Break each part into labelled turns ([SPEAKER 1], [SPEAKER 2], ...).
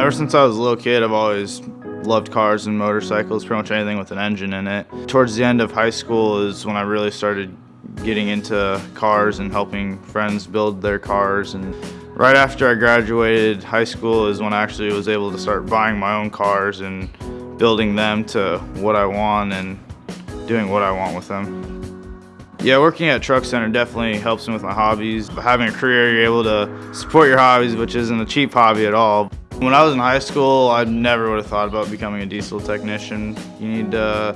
[SPEAKER 1] Ever since I was a little kid, I've always loved cars and motorcycles, pretty much anything with an engine in it. Towards the end of high school is when I really started getting into cars and helping friends build their cars. And right after I graduated high school is when I actually was able to start buying my own cars and building them to what I want and doing what I want with them. Yeah, working at Truck Center definitely helps me with my hobbies. Having a career, you're able to support your hobbies, which isn't a cheap hobby at all. When I was in high school, I never would have thought about becoming a diesel technician. You need to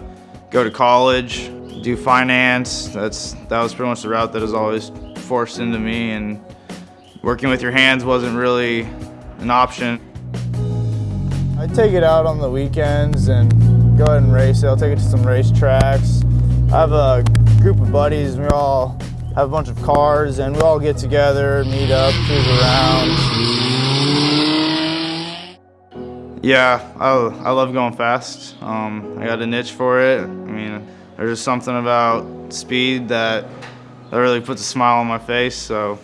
[SPEAKER 1] go to college, do finance. That's That was pretty much the route that was always forced into me, and working with your hands wasn't really an option.
[SPEAKER 2] I take it out on the weekends and go ahead and race it. I'll take it to some race tracks. I have a group of buddies. We all have a bunch of cars and we all get together, meet up, cruise around.
[SPEAKER 1] Yeah, I, I love going fast. Um, I got a niche for it. I mean, there's just something about speed that, that really puts a smile on my face. So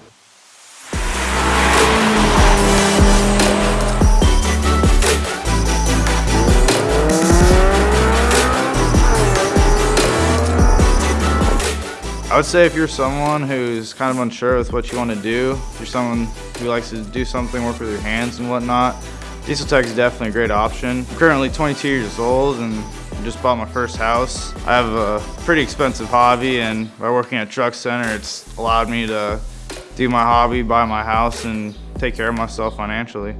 [SPEAKER 1] I would say if you're someone who's kind of unsure with what you want to do, if you're someone who likes to do something, work with your hands and whatnot, Diesel Tech is definitely a great option. I'm currently 22 years old and just bought my first house. I have a pretty expensive hobby and by working at Truck Center, it's allowed me to do my hobby, buy my house, and take care of myself financially.